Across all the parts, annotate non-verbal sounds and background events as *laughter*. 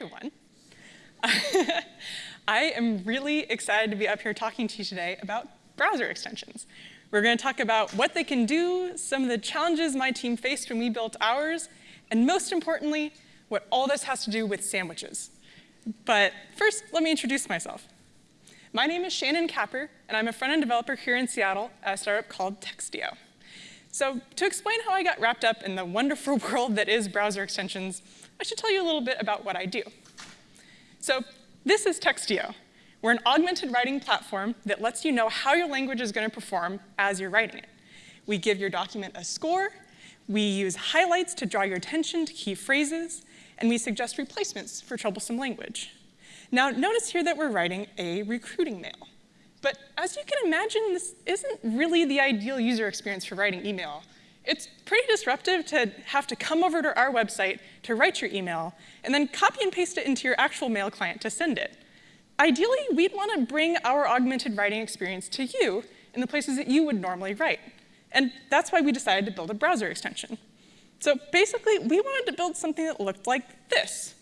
everyone. *laughs* I am really excited to be up here talking to you today about browser extensions. We're going to talk about what they can do, some of the challenges my team faced when we built ours, and most importantly, what all this has to do with sandwiches. But first, let me introduce myself. My name is Shannon Capper, and I'm a front-end developer here in Seattle at a startup called Textio. So to explain how I got wrapped up in the wonderful *laughs* world that is browser extensions, I should tell you a little bit about what I do. So this is Textio. We're an augmented writing platform that lets you know how your language is going to perform as you're writing it. We give your document a score, we use highlights to draw your attention to key phrases, and we suggest replacements for troublesome language. Now, notice here that we're writing a recruiting mail. But as you can imagine, this isn't really the ideal user experience for writing email. It's pretty disruptive to have to come over to our website to write your email, and then copy and paste it into your actual mail client to send it. Ideally, we'd want to bring our augmented writing experience to you in the places that you would normally write. And that's why we decided to build a browser extension. So basically, we wanted to build something that looked like this.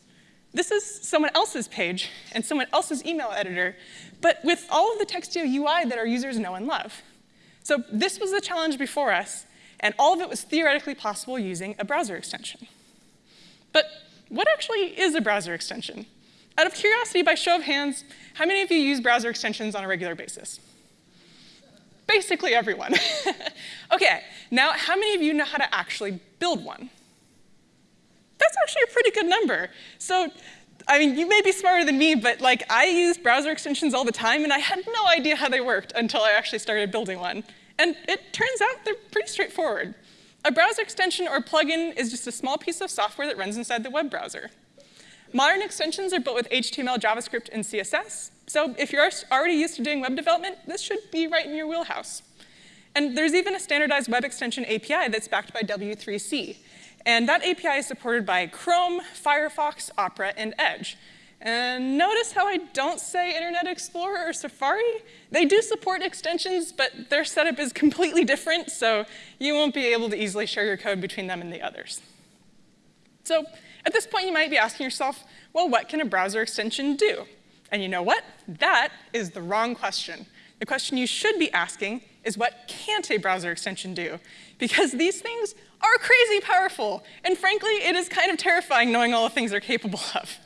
This is someone else's page and someone else's email editor, but with all of the Textio UI that our users know and love. So this was the challenge before us, and all of it was theoretically possible using a browser extension. But what actually is a browser extension? Out of curiosity, by show of hands, how many of you use browser extensions on a regular basis? Basically everyone. *laughs* okay, now how many of you know how to actually build one? That's actually a pretty good number. So, I mean, you may be smarter than me, but like I use browser extensions all the time, and I had no idea how they worked until I actually started building one. And it turns out they're pretty straightforward. A browser extension or plugin is just a small piece of software that runs inside the web browser. Modern extensions are built with HTML, JavaScript, and CSS. So if you're already used to doing web development, this should be right in your wheelhouse. And there's even a standardized web extension API that's backed by W3C. And that API is supported by Chrome, Firefox, Opera, and Edge. And notice how I don't say Internet Explorer or Safari? They do support extensions, but their setup is completely different, so you won't be able to easily share your code between them and the others. So at this point, you might be asking yourself, well, what can a browser extension do? And you know what? That is the wrong question. The question you should be asking is what can't a browser extension do? Because these things are crazy powerful. And frankly, it is kind of terrifying knowing all the things they're capable of.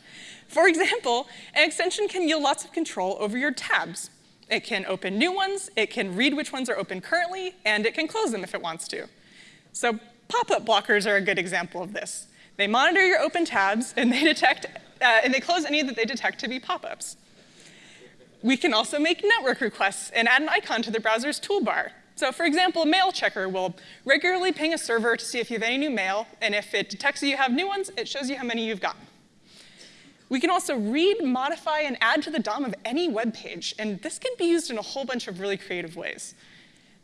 For example, an extension can yield lots of control over your tabs. It can open new ones, it can read which ones are open currently, and it can close them if it wants to. So pop-up blockers are a good example of this. They monitor your open tabs, and they detect, uh, and they close any that they detect to be pop-ups. We can also make network requests and add an icon to the browser's toolbar. So for example, a mail checker will regularly ping a server to see if you have any new mail, and if it detects that you have new ones, it shows you how many you've got. We can also read, modify, and add to the DOM of any web page, and this can be used in a whole bunch of really creative ways.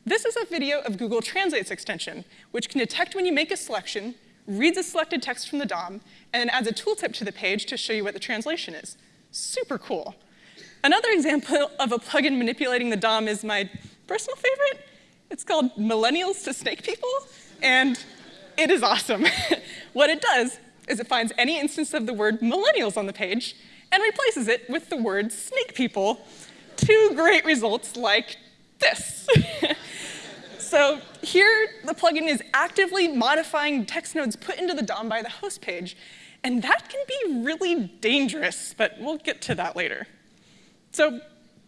This is a video of Google Translate's extension, which can detect when you make a selection, reads the selected text from the DOM, and then adds a tooltip to the page to show you what the translation is. Super cool. Another example of a plugin manipulating the DOM is my personal favorite. It's called Millennials to Snake People, and it is awesome. *laughs* what it does is it finds any instance of the word millennials on the page and replaces it with the word snake people. Two great results like this. *laughs* so here, the plugin is actively modifying text nodes put into the DOM by the host page, and that can be really dangerous, but we'll get to that later. So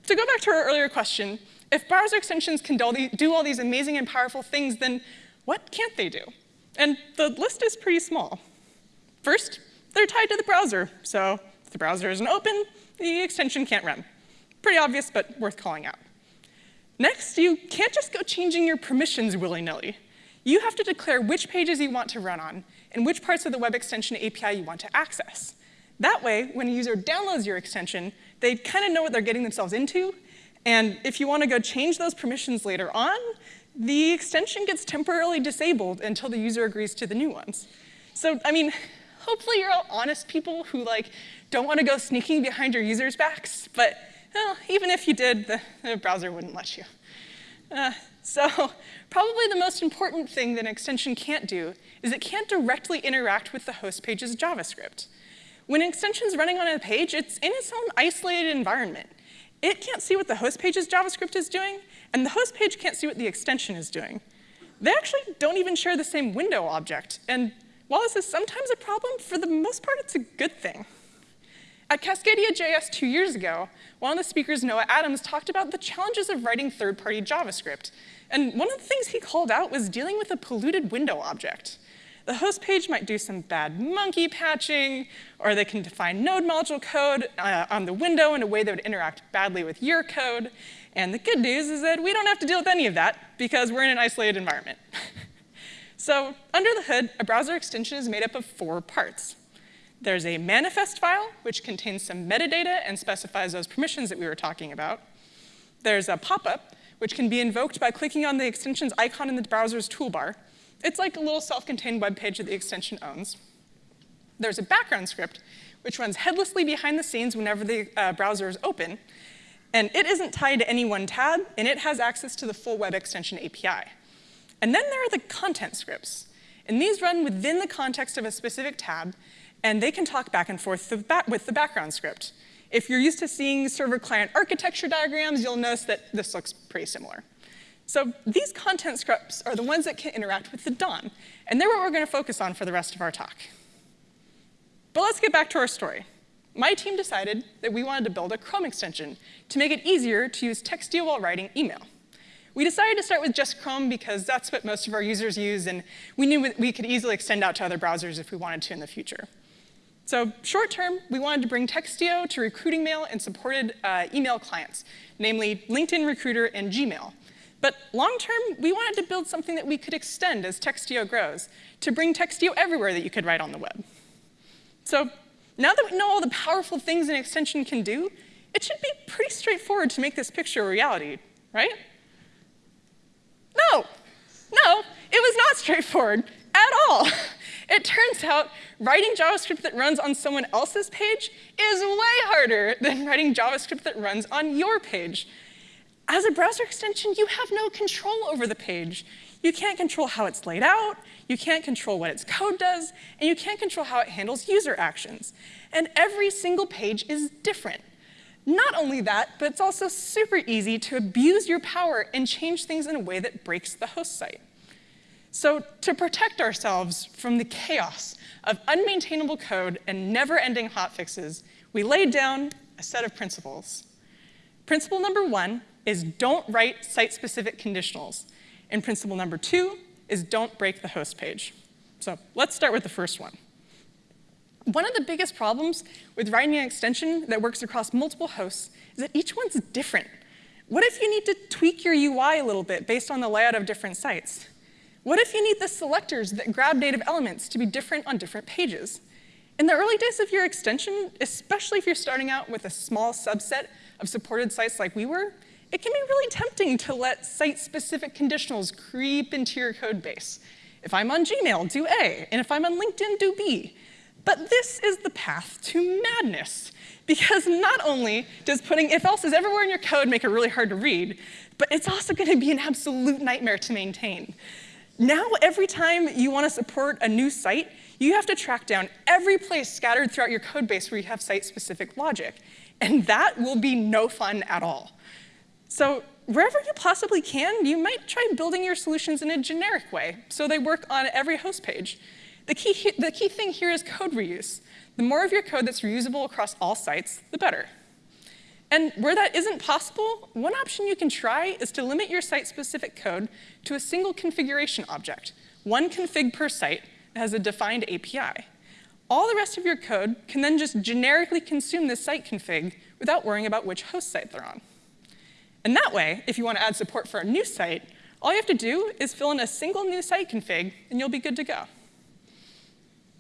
to go back to our earlier question, if browser extensions can do all these amazing and powerful things, then what can't they do? And the list is pretty small. First, they're tied to the browser. So if the browser isn't open, the extension can't run. Pretty obvious, but worth calling out. Next, you can't just go changing your permissions willy-nilly. You have to declare which pages you want to run on and which parts of the web extension API you want to access. That way, when a user downloads your extension, they kind of know what they're getting themselves into, and if you want to go change those permissions later on, the extension gets temporarily disabled until the user agrees to the new ones. So, I mean, hopefully you're all honest people who like don't want to go sneaking behind your users' backs, but well, even if you did, the, the browser wouldn't let you. Uh, so probably the most important thing that an extension can't do is it can't directly interact with the host page's JavaScript. When an extension is running on a page, it's in its own isolated environment. It can't see what the host page's JavaScript is doing, and the host page can't see what the extension is doing. They actually don't even share the same window object, and while this is sometimes a problem, for the most part, it's a good thing. At Cascadia JS two years ago, one of the speakers, Noah Adams, talked about the challenges of writing third-party JavaScript. And one of the things he called out was dealing with a polluted window object. The host page might do some bad monkey patching, or they can define node module code uh, on the window in a way that would interact badly with your code. And the good news is that we don't have to deal with any of that because we're in an isolated environment. *laughs* so under the hood, a browser extension is made up of four parts. There's a manifest file, which contains some metadata and specifies those permissions that we were talking about. There's a pop-up, which can be invoked by clicking on the extension's icon in the browser's toolbar. It's like a little self-contained web page that the extension owns. There's a background script, which runs headlessly behind the scenes whenever the uh, browser is open. And it isn't tied to any one tab, and it has access to the full web extension API. And then there are the content scripts. And these run within the context of a specific tab, and they can talk back and forth with the background script. If you're used to seeing server-client architecture diagrams, you'll notice that this looks pretty similar. So these content scripts are the ones that can interact with the DOM, and they're what we're going to focus on for the rest of our talk. But let's get back to our story. My team decided that we wanted to build a Chrome extension to make it easier to use Textio while writing email. We decided to start with just Chrome because that's what most of our users use, and we knew we could easily extend out to other browsers if we wanted to in the future. So short term, we wanted to bring Textio to recruiting mail and supported uh, email clients, namely LinkedIn Recruiter and Gmail. But long term, we wanted to build something that we could extend as Textio grows, to bring Textio everywhere that you could write on the web. So now that we know all the powerful things an extension can do, it should be pretty straightforward to make this picture a reality, right? No, no, it was not straightforward at all. It turns out writing JavaScript that runs on someone else's page is way harder than writing JavaScript that runs on your page. As a browser extension, you have no control over the page. You can't control how it's laid out, you can't control what its code does, and you can't control how it handles user actions. And every single page is different. Not only that, but it's also super easy to abuse your power and change things in a way that breaks the host site. So to protect ourselves from the chaos of unmaintainable code and never-ending hotfixes, we laid down a set of principles. Principle number one is don't write site-specific conditionals. And principle number two is don't break the host page. So let's start with the first one. One of the biggest problems with writing an extension that works across multiple hosts is that each one's different. What if you need to tweak your UI a little bit based on the layout of different sites? What if you need the selectors that grab native elements to be different on different pages? In the early days of your extension, especially if you're starting out with a small subset of supported sites like we were, it can be really tempting to let site-specific conditionals creep into your code base. If I'm on Gmail, do A, and if I'm on LinkedIn, do B. But this is the path to madness, because not only does putting if-else's everywhere in your code make it really hard to read, but it's also going to be an absolute nightmare to maintain. Now, every time you want to support a new site, you have to track down every place scattered throughout your code base where you have site-specific logic. And that will be no fun at all. So wherever you possibly can, you might try building your solutions in a generic way, so they work on every host page. The key, the key thing here is code reuse. The more of your code that's reusable across all sites, the better. And where that isn't possible, one option you can try is to limit your site-specific code to a single configuration object, one config per site that has a defined API. All the rest of your code can then just generically consume this site config without worrying about which host site they're on. And that way, if you want to add support for a new site, all you have to do is fill in a single new site config, and you'll be good to go.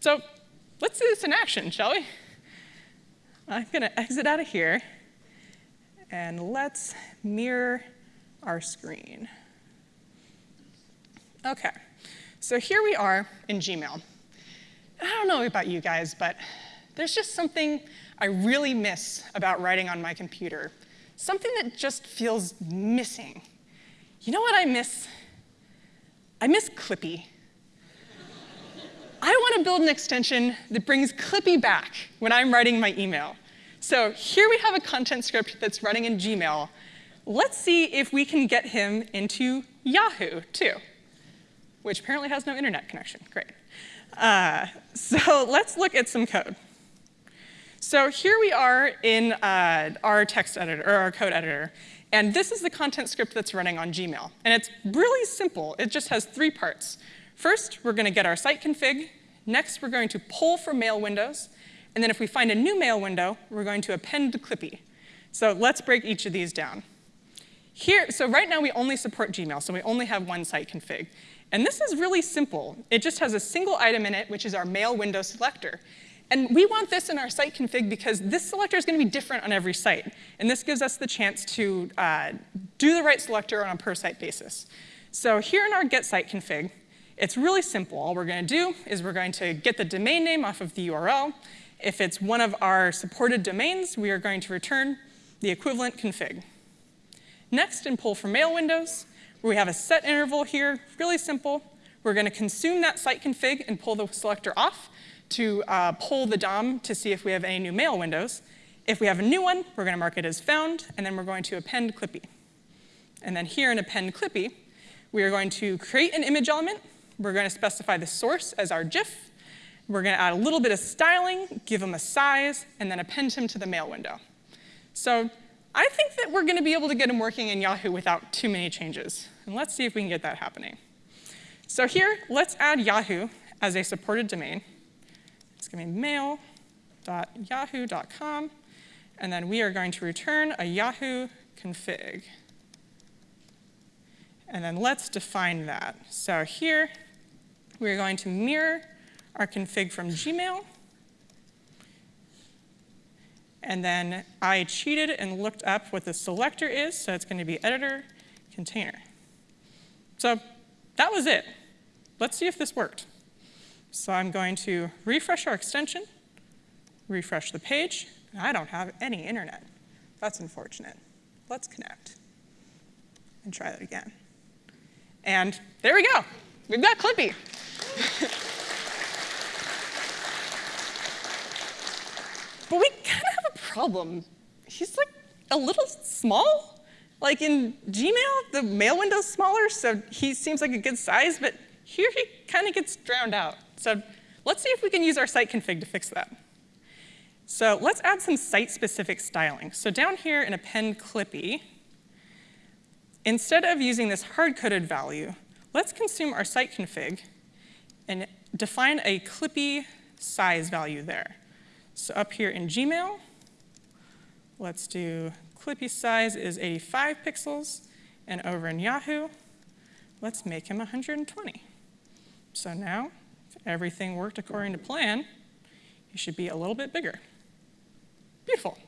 So let's do this in action, shall we? I'm going to exit out of here, and let's mirror our screen. OK, so here we are in Gmail. I don't know about you guys, but there's just something I really miss about writing on my computer something that just feels missing. You know what I miss? I miss Clippy. I want to build an extension that brings Clippy back when I'm writing my email. So here we have a content script that's running in Gmail. Let's see if we can get him into Yahoo, too, which apparently has no internet connection. Great. Uh, so let's look at some code. So here we are in uh, our text editor, or our code editor. And this is the content script that's running on Gmail. And it's really simple. It just has three parts. First, we're going to get our site config. Next, we're going to pull from mail windows. And then if we find a new mail window, we're going to append the Clippy. So let's break each of these down. Here, so right now we only support Gmail, so we only have one site config. And this is really simple. It just has a single item in it, which is our mail window selector. And we want this in our site config because this selector is going to be different on every site. And this gives us the chance to uh, do the right selector on a per site basis. So here in our get site config, it's really simple. All we're going to do is we're going to get the domain name off of the URL. If it's one of our supported domains, we are going to return the equivalent config. Next, in pull from mail windows, we have a set interval here, really simple. We're going to consume that site config and pull the selector off to uh, pull the DOM to see if we have any new mail windows. If we have a new one, we're going to mark it as found, and then we're going to append Clippy. And then here in append Clippy, we are going to create an image element. We're going to specify the source as our GIF. We're going to add a little bit of styling, give him a size, and then append him to the mail window. So I think that we're going to be able to get him working in Yahoo without too many changes. And let's see if we can get that happening. So here, let's add Yahoo as a supported domain. It's going to be mail.yahoo.com. And then we are going to return a Yahoo config. And then let's define that. So here, we're going to mirror our config from Gmail. And then I cheated and looked up what the selector is, so it's going to be editor container. So that was it. Let's see if this worked. So I'm going to refresh our extension, refresh the page. and I don't have any internet. That's unfortunate. Let's connect and try that again. And there we go. We've got Clippy. But we kind of have a problem. He's like a little small. Like in Gmail, the mail window's smaller, so he seems like a good size, but here he kind of gets drowned out. So let's see if we can use our site config to fix that. So let's add some site-specific styling. So down here in append Clippy, instead of using this hard-coded value, let's consume our site config and define a Clippy size value there. So up here in Gmail, let's do Clippy size is 85 pixels, and over in Yahoo, let's make him 120. So now if everything worked according to plan, he should be a little bit bigger. Beautiful.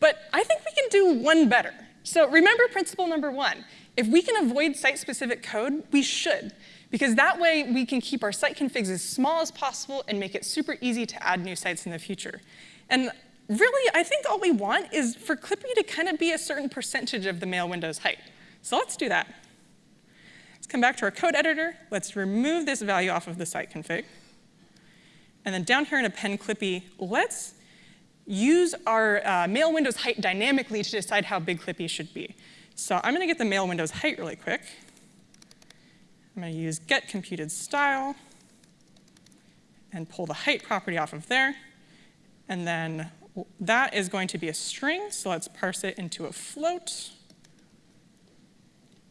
But I think we can do one better. So remember principle number one. If we can avoid site-specific code, we should, because that way we can keep our site configs as small as possible and make it super easy to add new sites in the future. And really, I think all we want is for Clippy to kind of be a certain percentage of the mail window's height. So let's do that Let's come back to our code editor. Let's remove this value off of the site config. And then down here in append Clippy, let's use our uh, mail window's height dynamically to decide how big Clippy should be. So I'm going to get the mail window's height really quick. I'm going to use get computed style and pull the height property off of there. And then that is going to be a string, so let's parse it into a float.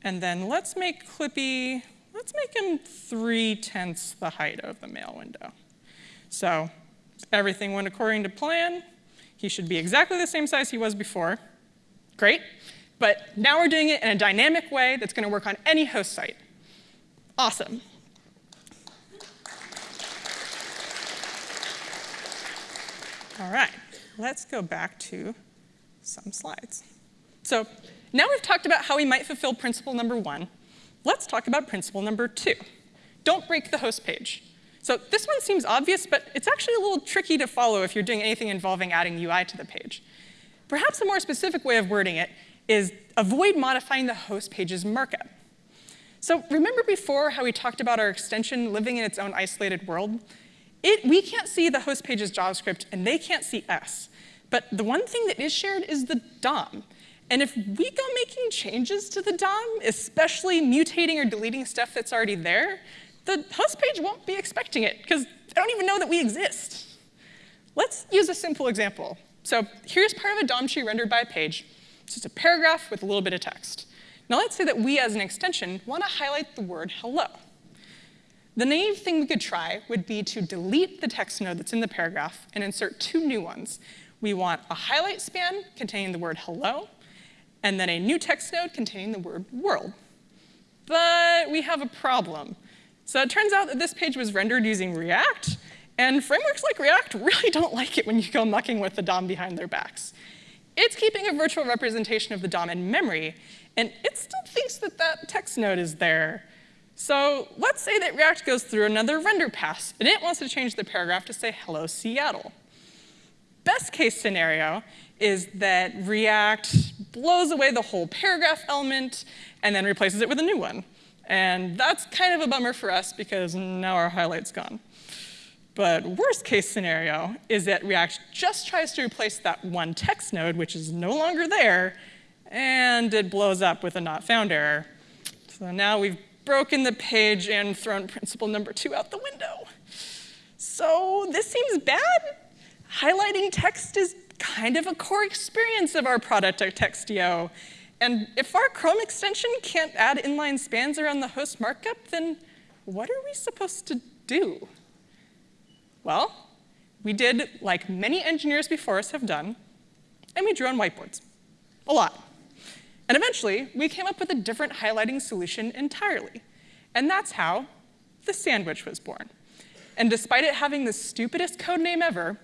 And then let's make Clippy, let's make him 3 tenths the height of the mail window. So everything went according to plan. He should be exactly the same size he was before. Great. But now we're doing it in a dynamic way that's going to work on any host site. Awesome. All right, let's go back to some slides. So now we've talked about how we might fulfill principle number one. Let's talk about principle number two. Don't break the host page. So this one seems obvious, but it's actually a little tricky to follow if you're doing anything involving adding UI to the page. Perhaps a more specific way of wording it is avoid modifying the host page's markup. So remember before how we talked about our extension living in its own isolated world? It, we can't see the host page's JavaScript, and they can't see us. But the one thing that is shared is the DOM. And if we go making changes to the DOM, especially mutating or deleting stuff that's already there, the host page won't be expecting it, because they don't even know that we exist. Let's use a simple example. So here's part of a DOM tree rendered by a page. It's just a paragraph with a little bit of text. Now let's say that we, as an extension, want to highlight the word hello. The naive thing we could try would be to delete the text node that's in the paragraph and insert two new ones. We want a highlight span containing the word hello, and then a new text node containing the word world. But we have a problem. So it turns out that this page was rendered using React, and frameworks like React really *laughs* don't like it when you go mucking with the DOM behind their backs. It's keeping a virtual representation of the DOM in memory, and it still thinks that that text node is there. So let's say that React goes through another render pass, and it wants to change the paragraph to say, hello, Seattle. Best case scenario is that React blows away the whole paragraph element and then replaces it with a new one. And that's kind of a bummer for us because now our highlight's gone. But worst case scenario is that React just tries to replace that one text node, which is no longer there, and it blows up with a not found error. So now we've broken the page and thrown principle number two out the window. So this seems bad. Highlighting text is kind of a core experience of our product at Textio. And if our Chrome extension can't add inline spans around the host markup, then what are we supposed to do? Well, we did like many engineers before us have done, and we drew on whiteboards. A lot. And eventually, we came up with a different highlighting solution entirely. And that's how the sandwich was born. And despite it having the stupidest code name ever,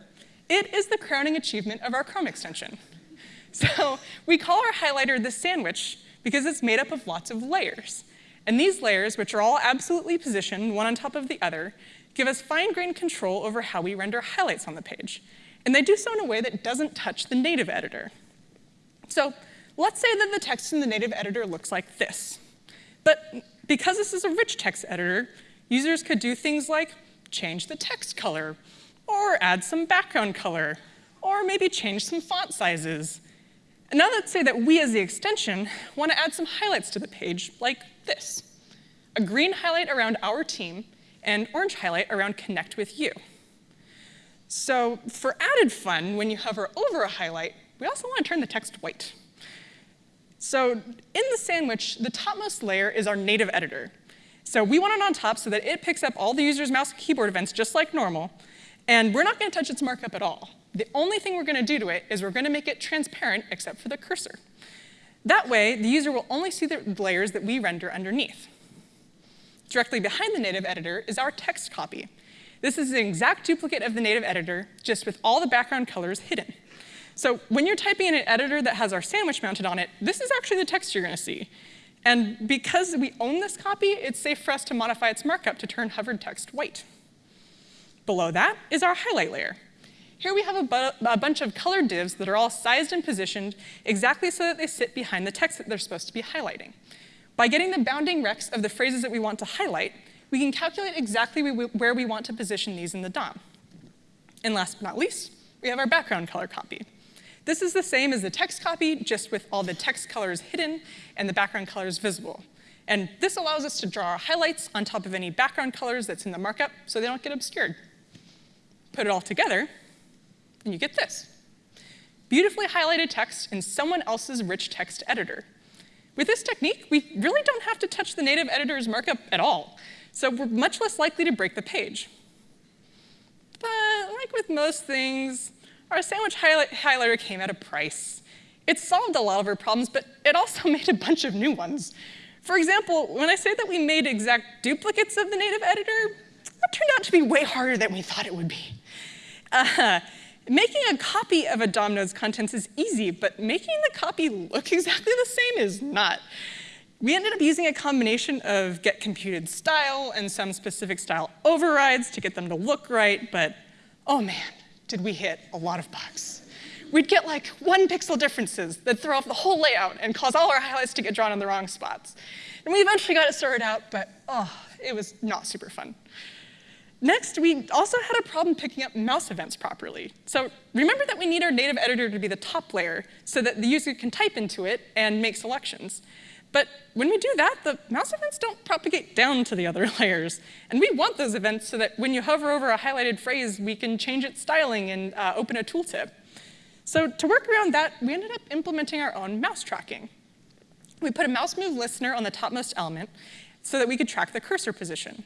it is the crowning achievement of our Chrome extension. *laughs* So we call our highlighter the sandwich because it's made up of lots of layers. And these layers, which are all absolutely positioned one on top of the other, give us fine-grained control over how we render highlights on the page. And they do so in a way that doesn't touch the native editor. So let's say that the text in the native editor looks like this. But because this is a rich text editor, users could do things like change the text color, or add some background color, or maybe change some font sizes. And now let's say that we as the extension want to add some highlights to the page like this. A green highlight around our team and orange highlight around connect with you. So for added fun, when you hover over a highlight, we also want to turn the text white. So in the sandwich, the topmost layer is our native editor. So we want it on top so that it picks up all the user's mouse and keyboard events just like normal, and we're not going to touch its markup at all. The only thing we're going to do to it is we're going to make it transparent except for the cursor. That way, the user will only see the layers that we render underneath. Directly behind the native editor is our text copy. This is an exact duplicate of the native editor, just with all the background colors hidden. So when you're typing in an editor that has our sandwich mounted on it, this is actually the text you're going to see. And because we own this copy, it's safe for us to modify its markup to turn hovered text white. Below that is our highlight layer. Here we have a, bu a, bunch of colored divs that are all sized and positioned exactly so that they sit behind the text that they're supposed to be highlighting. By getting the bounding rects of the phrases that we want to highlight, we can calculate exactly where we want to position these in the DOM. And last but not least, we have our background color copy. This is the same as the text copy, just with all the text colors hidden and the background colors visible. And this allows us to draw our highlights on top of any background colors that's in the markup so they don't get obscured. Put it all together, and you get this. Beautifully highlighted text in someone else's rich text editor. With this technique, we really don't have to touch the native editor's markup at all, so we're much less likely to break the page. But like with most things, our sandwich highlight highlighter came at a price. It solved a lot of our problems, but it also *laughs* made a bunch of new ones. For example, when I say that we made exact duplicates of the native editor, that turned out to be way harder than we thought it would be. Uh, making a copy of a DOM node's contents is easy, but making the copy look *laughs* exactly the same is not. We ended up using a combination of get computed style and some specific style overrides to get them to look right, but oh man, did we hit a lot of bugs. we'd get like one pixel differences that throw off the whole layout and cause all our highlights to get drawn in the wrong spots. And we eventually got it sorted out, but oh, it was not super fun. Next, we also had a problem picking up mouse events properly. So remember that we need our native editor to be the top layer so that the user can type into it and make selections. But when we do that, the mouse events don't propagate down to the other *laughs* layers. And we want those events so that when you hover over a highlighted phrase, we can change its styling and uh, open a tooltip. So to work around that, we ended up implementing our own mouse tracking. We put a mouse move listener on the topmost element so that we could track the cursor position.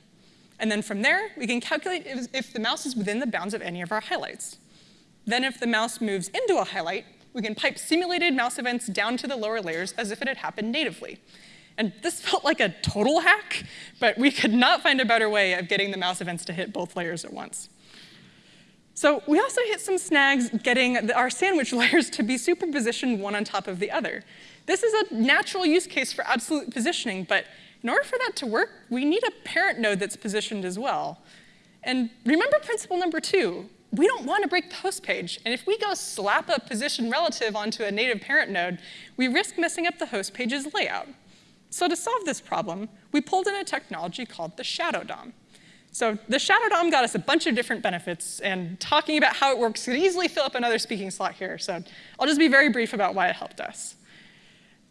And then from there, we can calculate if the mouse is within the bounds of any of our highlights. Then if the mouse moves into a highlight, we can pipe simulated mouse events down to the lower layers as if it had happened natively. And this *laughs* felt like a total hack, but we could not find a better way of getting the mouse events to hit both layers at once. So we also hit some snags getting our sandwich *laughs* layers to be superpositioned one on top of the other. This is a natural use case for absolute positioning, but in order for that to work, we need a parent node that's positioned as well. And remember principle number two, we don't want to break the host page. And if we go slap a position relative onto a native parent node, we risk messing up the host page's layout. So to solve this problem, we pulled in a technology called the Shadow DOM. So the Shadow DOM got us a bunch of different benefits, and talking about how it works could easily fill up another speaking slot here, so I'll just be very brief about why it helped us.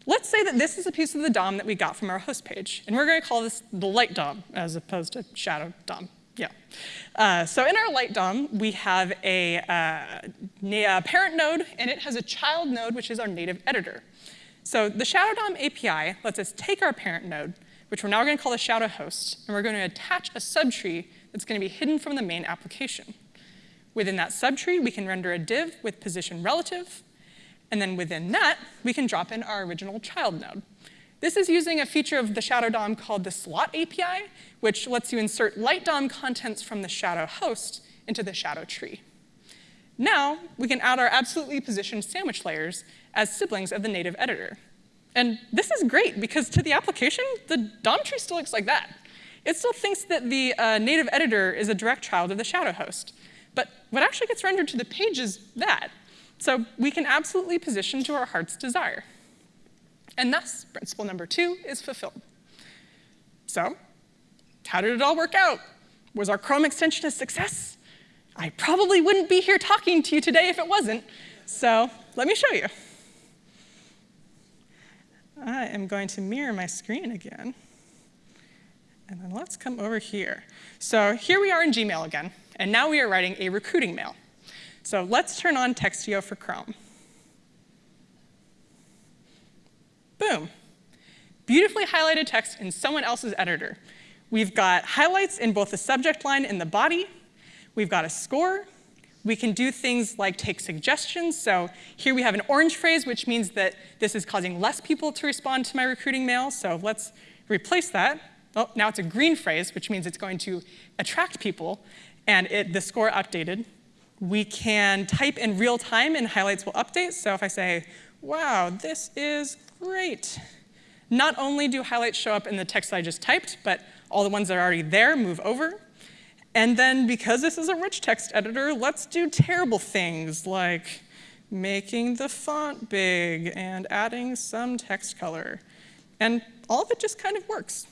Let's say that this is a piece of the DOM that we got from our host page, and we're going to call this the light DOM as opposed to shadow DOM. Yeah. Uh, so in our light DOM, we have a, uh, a parent node, and it has a child node, which is our native editor. So the Shadow DOM API lets us take our parent node, which we're now going to call the Shadow host, and we're going to attach a subtree that's going to be hidden from the main application. Within that subtree, we can render a div with position relative, and then within that, we can drop in our original child node. This is using a feature of the Shadow DOM called the slot API, which lets you insert light DOM contents from the Shadow host into the Shadow tree. Now, we can add our absolutely positioned sandwich layers as siblings of the native editor. And this is great, because to the application, the DOM tree still looks like that. It still thinks that the uh, native editor is a direct child of the Shadow host. But what actually gets rendered to the page is that. So we can absolutely position to our heart's desire. And thus, principle number two is fulfilled. So how did it all work out? Was our Chrome extension a success? I probably wouldn't be here talking to you today if it wasn't. So let me show you. I am going to mirror my screen again. And then let's come over here. So here we are in Gmail again. And now we are writing a recruiting mail. So let's turn on Textio for Chrome. Boom. Beautifully highlighted text in someone else's editor. We've got highlights in both the subject line and the body. We've got a score. We can do things like take suggestions. So here we have an orange phrase, which means that this is causing less people to respond to my recruiting mail. So let's replace that. Oh, now it's a green phrase, which means it's going to attract people. And it, the score updated. We can type in real time and highlights will update. So if I say, wow, this is great, not only do highlights show up in the text I just typed, but all the ones that are already there move over. And then because this is a rich text editor, let's do terrible things like making the font big and adding some text color. And all of it just kind of works.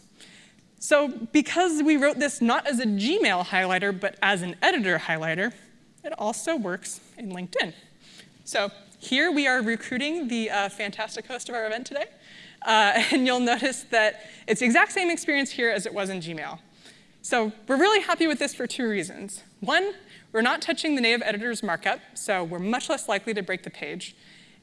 So because we wrote this not as a Gmail highlighter, but as an editor highlighter, it also works in LinkedIn. So here we are recruiting the uh, fantastic host of our event today. Uh, *laughs* and you'll notice that it's the exact same experience here as it was in Gmail. So we're really happy with this for two reasons. One, we're not touching the native editor's markup, so we're much less likely to break the page.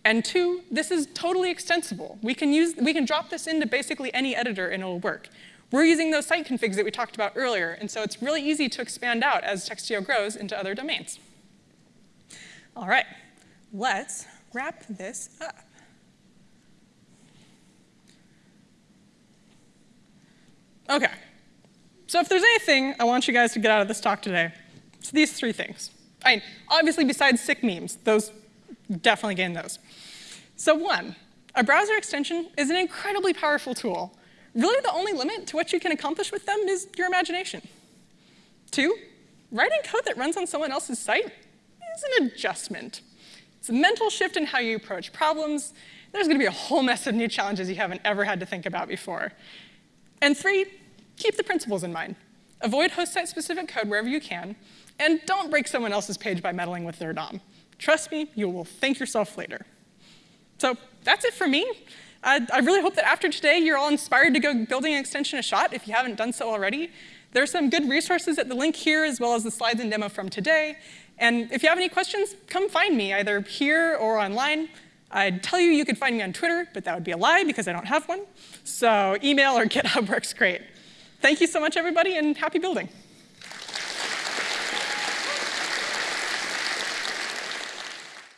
And two, this is totally extensible. We can, use, we can drop this into basically any editor and it'll work. We're using those site configs that we talked about earlier, and so it's really easy to expand out as Textio grows into other domains. All right, let's wrap this up. Okay, so if there's anything I want you guys to get out of this talk today, it's these three things. I mean, obviously besides sick memes, those definitely gain those. So one, a browser extension is an incredibly powerful tool. Really the only limit to what you can accomplish with them is your imagination. Two, writing code that runs on someone else's site is an adjustment. It's a mental shift in how you approach problems. There's going to be a whole mess of new challenges you haven't ever had to think about before. And three, keep the principles in mind. Avoid host site specific code wherever you can, and don't break someone else's page by meddling with their DOM. Trust me, you will thank yourself later. So that's it for me. I, I really hope that after today, you're all inspired to go building an extension a shot if you haven't done so already. There are some good resources at the link here, as well as the slides and demo from today. And if you have any questions, come find me, either here or online. I'd tell you you could find me on Twitter, but that would be a lie because I don't have one. So email or *laughs* GitHub works great. Thank you so much, everybody, and happy building.